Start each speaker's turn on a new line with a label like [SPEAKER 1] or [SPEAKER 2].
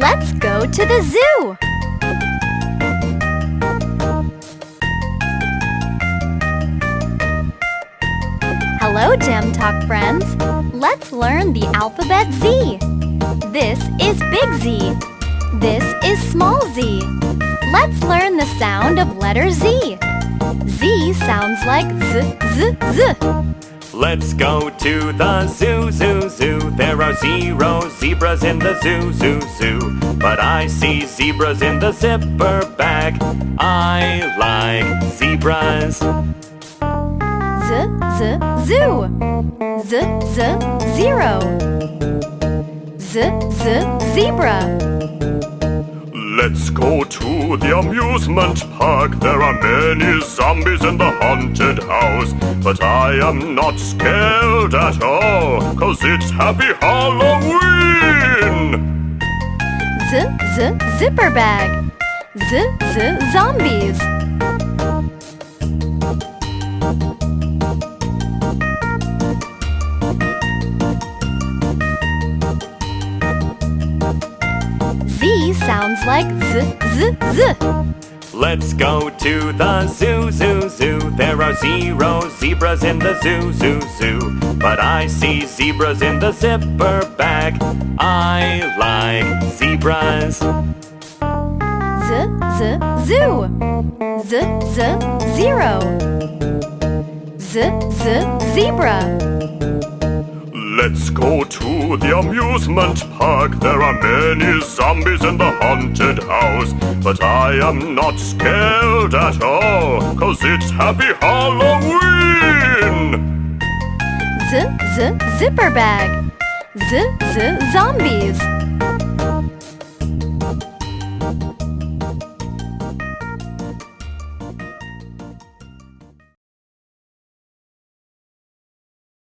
[SPEAKER 1] Let's go to the zoo! Hello, Gem Talk friends! Let's learn the alphabet Z. This is big Z. This is small z. Let's learn the sound of letter Z. Z sounds like z, z, z.
[SPEAKER 2] Let's go to the zoo, zoo, zoo. There are zero zebras in the zoo, zoo, zoo. But I see zebras in the zipper bag. I like zebras.
[SPEAKER 1] Z, z, zoo. Z, z, zero. Z, z, zebra.
[SPEAKER 3] Let's go to the amusement park. There are many zombies in the haunted house. But I am not scared at all, cause it's Happy Halloween!
[SPEAKER 1] Z, z, zipper bag. Z, z, zombies. Sounds like z, z, z.
[SPEAKER 2] Let's go to the zoo, zoo, zoo. There are zero zebras in the zoo, zoo, zoo. But I see zebras in the zipper bag. I like zebras.
[SPEAKER 1] Z, z, zoo. Z, z, zero. Z, z, zebra.
[SPEAKER 3] Let's go to the amusement park. There are many zombies in the haunted house. But I am not scared at all, cause it's Happy Halloween!
[SPEAKER 1] Z, z, zipper bag. Z, z, zombies.